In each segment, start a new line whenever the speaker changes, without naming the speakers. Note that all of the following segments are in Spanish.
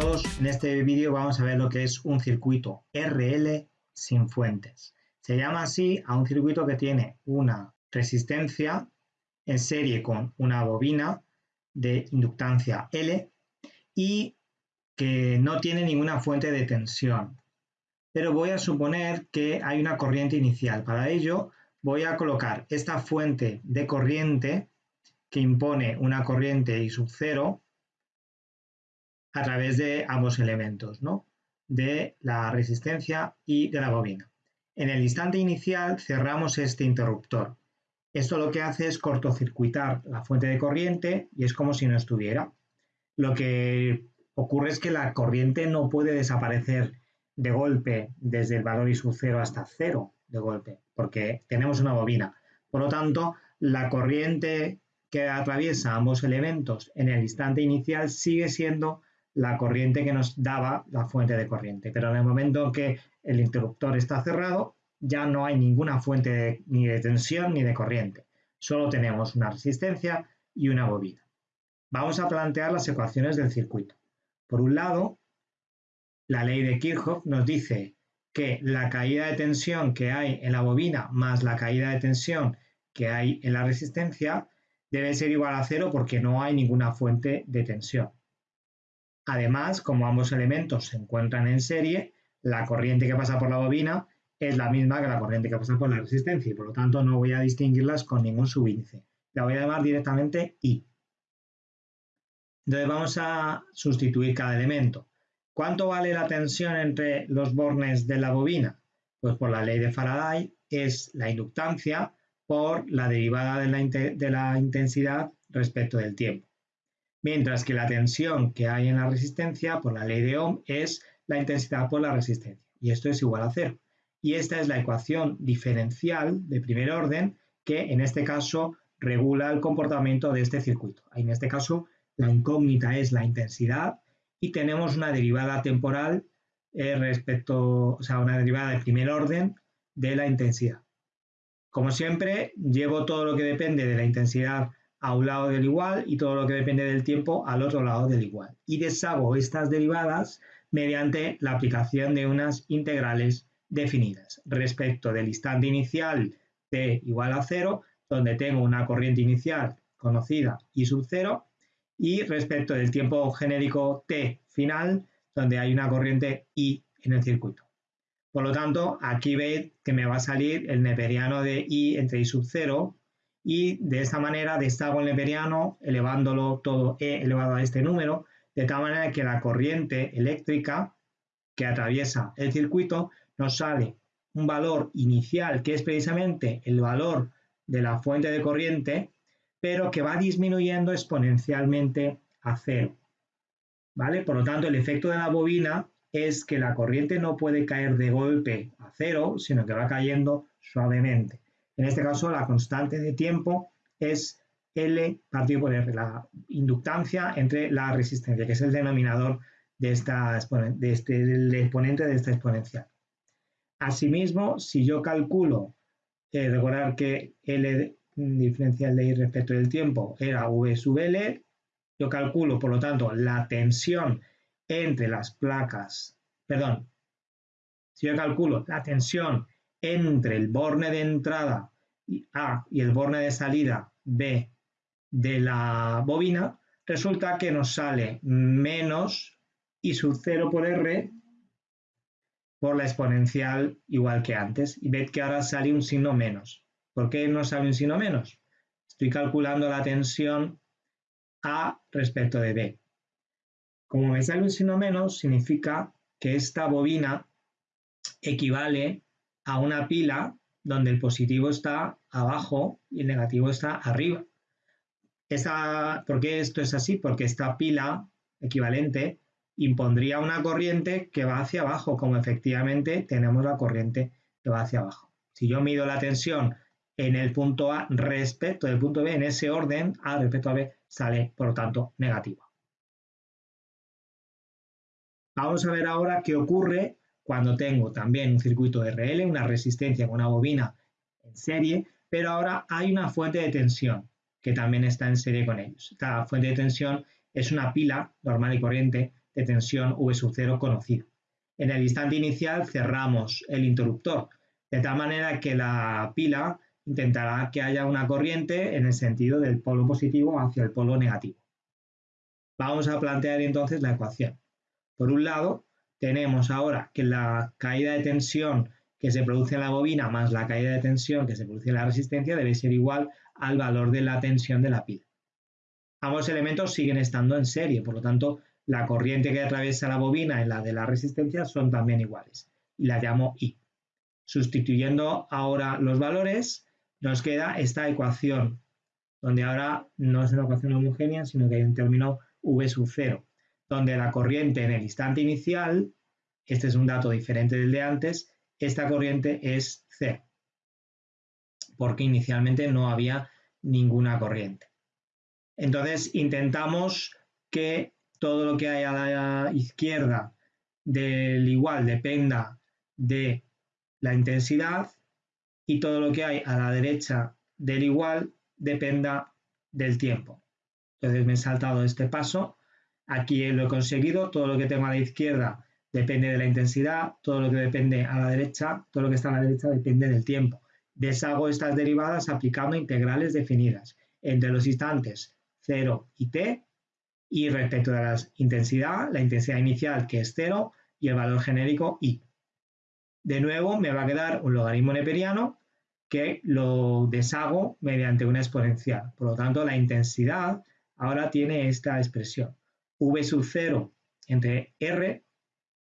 todos, en este vídeo vamos a ver lo que es un circuito RL sin fuentes. Se llama así a un circuito que tiene una resistencia en serie con una bobina de inductancia L y que no tiene ninguna fuente de tensión. Pero voy a suponer que hay una corriente inicial. Para ello voy a colocar esta fuente de corriente que impone una corriente I sub 0 a través de ambos elementos, ¿no? de la resistencia y de la bobina. En el instante inicial cerramos este interruptor. Esto lo que hace es cortocircuitar la fuente de corriente y es como si no estuviera. Lo que ocurre es que la corriente no puede desaparecer de golpe desde el valor I sub 0 hasta 0 de golpe, porque tenemos una bobina. Por lo tanto, la corriente que atraviesa ambos elementos en el instante inicial sigue siendo la corriente que nos daba la fuente de corriente. Pero en el momento que el interruptor está cerrado, ya no hay ninguna fuente ni de tensión ni de corriente. Solo tenemos una resistencia y una bobina. Vamos a plantear las ecuaciones del circuito. Por un lado, la ley de Kirchhoff nos dice que la caída de tensión que hay en la bobina más la caída de tensión que hay en la resistencia debe ser igual a cero porque no hay ninguna fuente de tensión. Además, como ambos elementos se encuentran en serie, la corriente que pasa por la bobina es la misma que la corriente que pasa por la resistencia y por lo tanto no voy a distinguirlas con ningún subíndice. La voy a llamar directamente I. Entonces vamos a sustituir cada elemento. ¿Cuánto vale la tensión entre los bornes de la bobina? Pues por la ley de Faraday es la inductancia por la derivada de la, de la intensidad respecto del tiempo mientras que la tensión que hay en la resistencia por la ley de Ohm es la intensidad por la resistencia, y esto es igual a cero. Y esta es la ecuación diferencial de primer orden que en este caso regula el comportamiento de este circuito. En este caso, la incógnita es la intensidad y tenemos una derivada temporal eh, respecto, o sea, una derivada de primer orden de la intensidad. Como siempre, llevo todo lo que depende de la intensidad a un lado del igual y todo lo que depende del tiempo al otro lado del igual. Y deshago estas derivadas mediante la aplicación de unas integrales definidas respecto del instante inicial t igual a 0, donde tengo una corriente inicial conocida I sub 0, y respecto del tiempo genérico t final, donde hay una corriente I en el circuito. Por lo tanto, aquí veis que me va a salir el neperiano de I entre I sub 0 y de esta manera deshago el neperiano elevándolo todo e elevado a este número, de tal manera que la corriente eléctrica que atraviesa el circuito nos sale un valor inicial que es precisamente el valor de la fuente de corriente, pero que va disminuyendo exponencialmente a cero. ¿Vale? Por lo tanto, el efecto de la bobina es que la corriente no puede caer de golpe a cero, sino que va cayendo suavemente. En este caso, la constante de tiempo es L partido por R, la inductancia entre la resistencia, que es el denominador de, esta, de este, exponente de esta exponencial. Asimismo, si yo calculo, eh, recordar que L diferencial de I respecto del tiempo era V sub L, yo calculo, por lo tanto, la tensión entre las placas, perdón, si yo calculo la tensión entre el borne de entrada A y el borne de salida B de la bobina, resulta que nos sale menos I sub 0 por R por la exponencial igual que antes. Y ved que ahora sale un signo menos. ¿Por qué no sale un signo menos? Estoy calculando la tensión A respecto de B. Como me sale un signo menos, significa que esta bobina equivale a una pila donde el positivo está abajo y el negativo está arriba. ¿Por qué esto es así? Porque esta pila equivalente impondría una corriente que va hacia abajo, como efectivamente tenemos la corriente que va hacia abajo. Si yo mido la tensión en el punto A respecto del punto B, en ese orden, A respecto a B sale, por lo tanto, negativa. Vamos a ver ahora qué ocurre cuando tengo también un circuito RL, una resistencia con una bobina en serie, pero ahora hay una fuente de tensión que también está en serie con ellos. Esta fuente de tensión es una pila normal y corriente de tensión V sub 0 conocido. En el instante inicial cerramos el interruptor, de tal manera que la pila intentará que haya una corriente en el sentido del polo positivo hacia el polo negativo. Vamos a plantear entonces la ecuación. Por un lado, tenemos ahora que la caída de tensión que se produce en la bobina más la caída de tensión que se produce en la resistencia debe ser igual al valor de la tensión de la pila. Ambos elementos siguen estando en serie, por lo tanto, la corriente que atraviesa la bobina y la de la resistencia son también iguales, y la llamo I. Sustituyendo ahora los valores, nos queda esta ecuación, donde ahora no es una ecuación homogénea, sino que hay un término V sub 0, donde la corriente en el instante inicial, este es un dato diferente del de antes, esta corriente es cero, porque inicialmente no había ninguna corriente. Entonces intentamos que todo lo que hay a la izquierda del igual dependa de la intensidad y todo lo que hay a la derecha del igual dependa del tiempo. Entonces me he saltado este paso. Aquí lo he conseguido. Todo lo que tengo a la izquierda depende de la intensidad. Todo lo que depende a la derecha, todo lo que está a la derecha depende del tiempo. Deshago estas derivadas aplicando integrales definidas entre los instantes 0 y t y respecto de la intensidad, la intensidad inicial que es 0 y el valor genérico i. De nuevo me va a quedar un logaritmo neperiano que lo deshago mediante una exponencial. Por lo tanto, la intensidad ahora tiene esta expresión. V sub 0 entre R,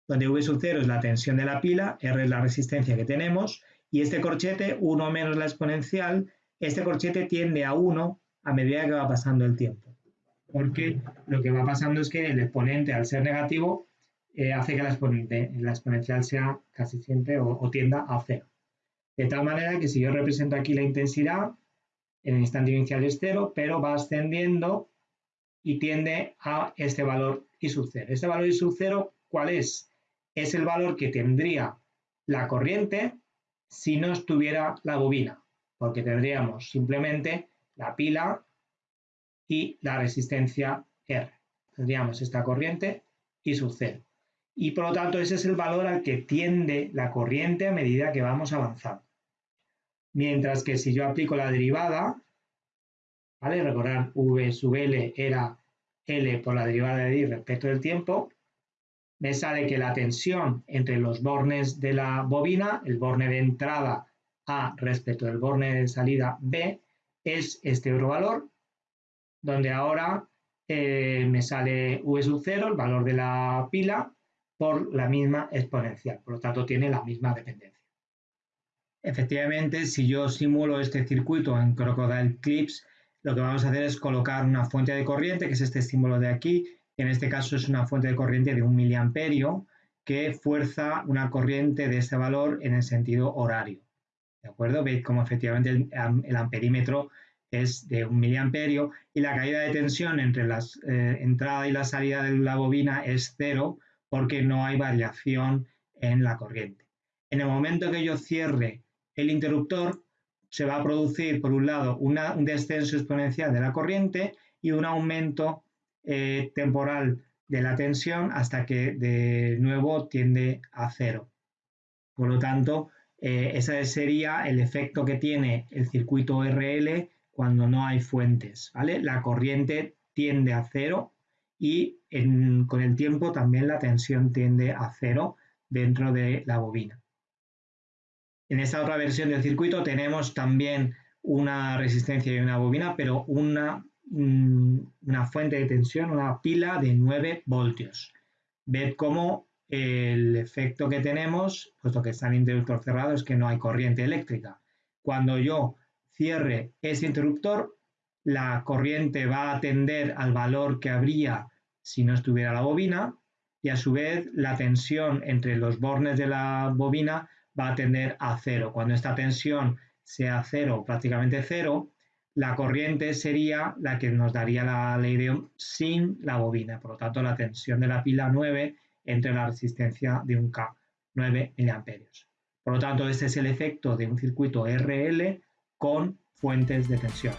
donde V sub 0 es la tensión de la pila, R es la resistencia que tenemos, y este corchete, 1 menos la exponencial, este corchete tiende a 1 a medida que va pasando el tiempo. Porque lo que va pasando es que el exponente, al ser negativo, eh, hace que la, exponencial sea casi siempre o, tienda a cero. De tal manera que si yo represento aquí la intensidad, en el instante inicial es cero, pero va ascendiendo y tiende a este valor I sub 0. Este valor I sub 0, ¿cuál es? Es el valor que tendría la corriente si no estuviera la bobina, porque tendríamos simplemente la pila y la resistencia R. Tendríamos esta corriente y su cero. Y por lo tanto ese es el valor al que tiende la corriente a medida que vamos avanzando. Mientras que si yo aplico la derivada, ¿vale? Recordar V sub L era L por la derivada de I respecto del tiempo, me sale que la tensión entre los bornes de la bobina, el borne de entrada A respecto del borne de salida B, es este otro valor, donde ahora eh, me sale V sub 0, el valor de la pila, por la misma exponencial. Por lo tanto, tiene la misma dependencia. Efectivamente, si yo simulo este circuito en Crocodile Clips, lo que vamos a hacer es colocar una fuente de corriente, que es este símbolo de aquí. En este caso es una fuente de corriente de un miliamperio que fuerza una corriente de este valor en el sentido horario. ¿De acuerdo? Veis cómo efectivamente el, amperímetro es de un miliamperio y la caída de tensión entre la eh, entrada y la salida de la bobina es cero porque no hay variación en la corriente. En el momento que yo cierre el interruptor, se va a producir, por un lado, un descenso exponencial de la corriente y un aumento eh, temporal de la tensión hasta que de nuevo tiende a cero. Por lo tanto, eh, ese sería el efecto que tiene el circuito RL cuando no hay fuentes. ¿vale? La corriente tiende a cero y con el tiempo también la tensión tiende a cero dentro de la bobina. En esta otra versión del circuito tenemos también una resistencia y una bobina, pero una, mm, una fuente de tensión, una pila de 9 voltios. Ved cómo el efecto que tenemos, puesto que está el interruptor cerrado, es que no hay corriente eléctrica. Cuando yo cierre ese interruptor, la corriente va a tender al valor que habría si no estuviera la bobina y a su vez la tensión entre los bornes de la bobina va a tender a cero. Cuando esta tensión sea cero, prácticamente cero, la corriente sería la que nos daría la ley de sin la bobina. Por lo tanto, la tensión de la pila 9 entre la resistencia de un K, 9 miliamperios. Por lo tanto, este es el efecto de un circuito RL con fuentes de tensión.